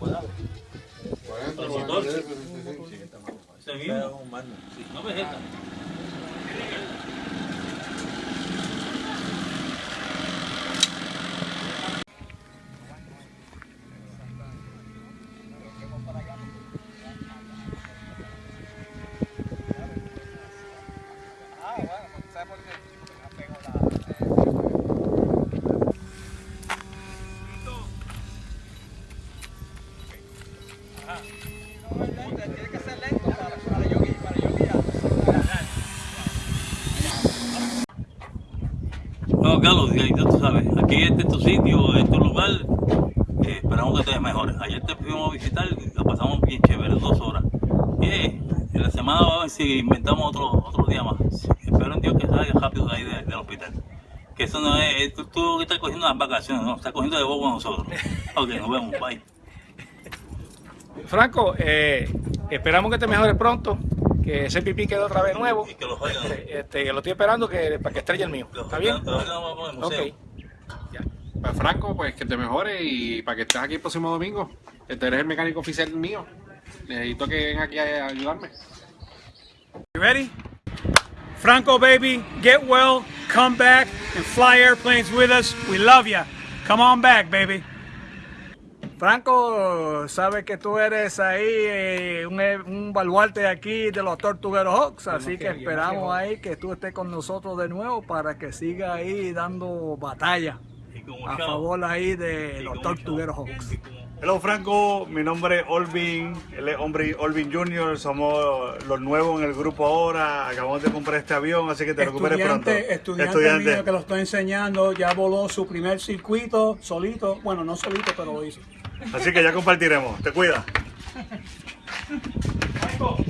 Chocolate. 40, Los 40, dos. 45. Ese mismo. Sí, no vegeta. Tiene que ser lento para, yo guiar, para yo guiar. No, Carlos, y tú sabes, aquí este es tu sitio, este es tu lugar. eh, esperamos que te mejores. Ayer te fuimos a visitar, la pasamos bien chévere, dos horas. Y eh, en la semana vamos a ver si inventamos otro, otro día más. Espero en Dios que salga rápido de ahí de- del hospital. Que eso no es, eh, tú, tú estás cogiendo las vacaciones, no, estás cogiendo de bobo a nosotros. Ok, nos vemos, bye. Franco, eh, esperamos que te mejores pronto, que ese pipí quede otra vez nuevo. Y que los oigan. Este, lo estoy esperando que, para que estrelle el mío. ¿Está bien? oigan, los oigan vamos al museo. Ok. Pues Franco, pues que te mejore y para que estés aquí el próximo domingo. Este eres el mecánico oficial mío. Necesito que vengas aquí a ayudarme. You ready? Franco, baby, get well, come back, and fly airplanes with us. We love you. Come on back, baby. Franco, sabes que tú eres ahí eh, un, un baluarte aquí de los Tortugueros Hawks, así que esperamos ahí que tú estés con nosotros de nuevo para que siga ahí dando batalla a favor ahí de los Tortugueros. Hawks. Hello Franco, mi nombre es Olvin, él es hombre Olvin Junior, somos los nuevos en el grupo ahora, acabamos de comprar este avión, así que te recuperes pronto. Estudiante, estudiante mío que lo estoy enseñando, ya voló su primer circuito solito. Bueno, no solito, pero lo hizo. Así que ya compartiremos, te cuida.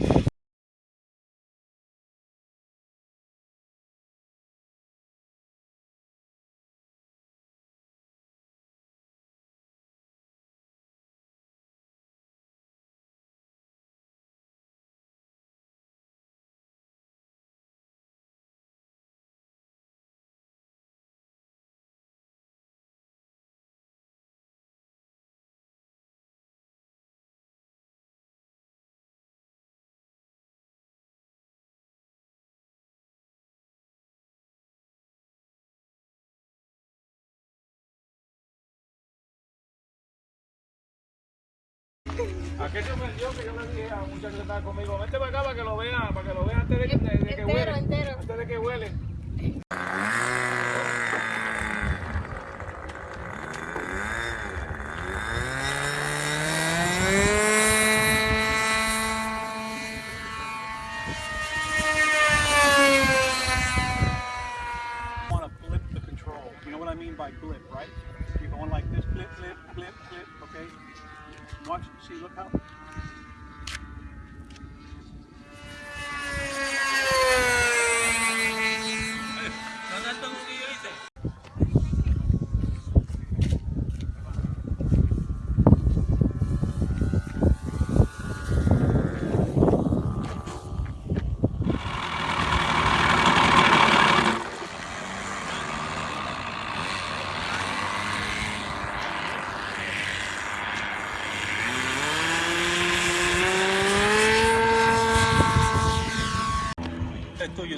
¿A qué se ofendió que yo le dije a un muchacho que estaba conmigo? Vente para acá para que lo vean, para que lo vean antes de, que- de- de que Entero, huele. entero. Antes de que huele.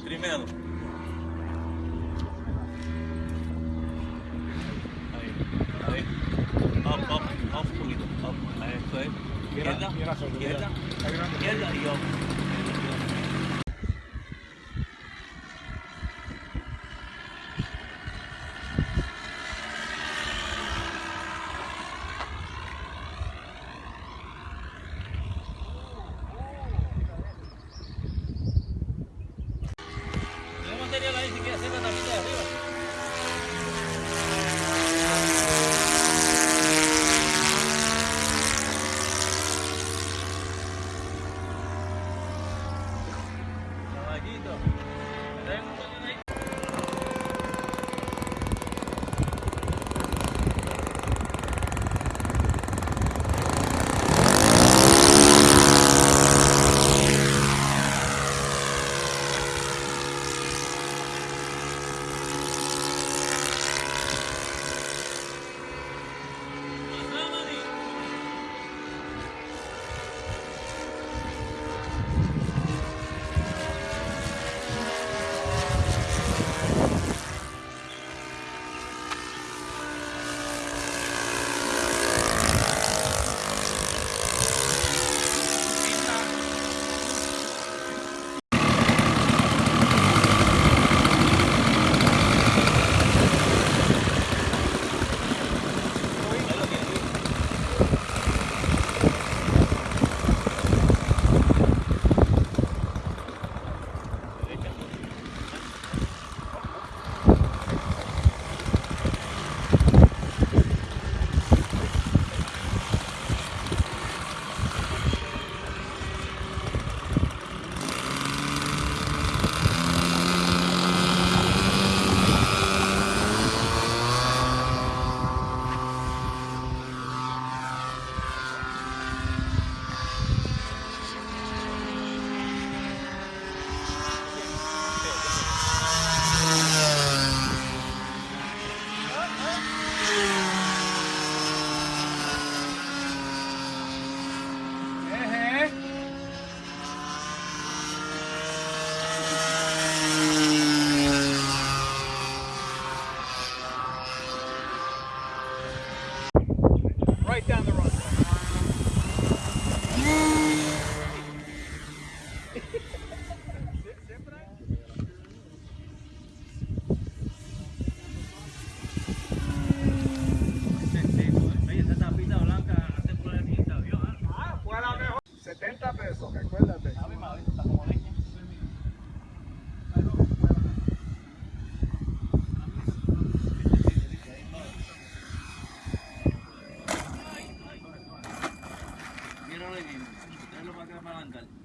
tremendo? Aí, aí. Up, up, up, up. Aí, isso aí. Esquerda, esquerda, esquerda e up. Gracias. Right down the runway. And.